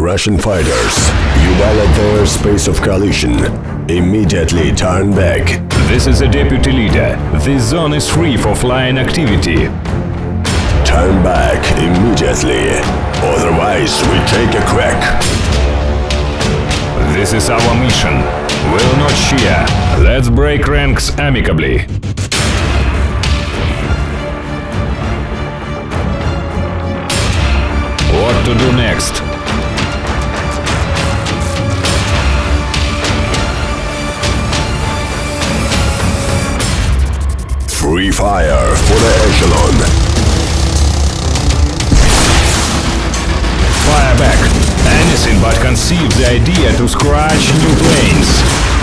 Russian fighters, you violate their space of collision. Immediately turn back. This is a deputy leader. This zone is free for flying activity. Turn back immediately. Otherwise, we take a crack. This is our mission. Will not share. Let's break ranks amicably. What to do next? Free fire for the echelon. Fire back. Anything but conceive the idea to scratch new planes.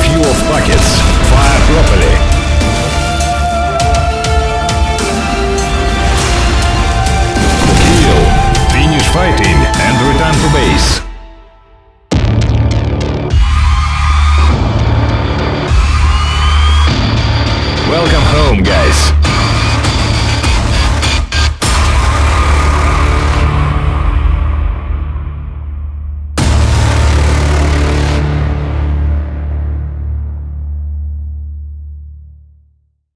Few of packets. Fire properly. Finish fighting and return to base. Welcome home, guys.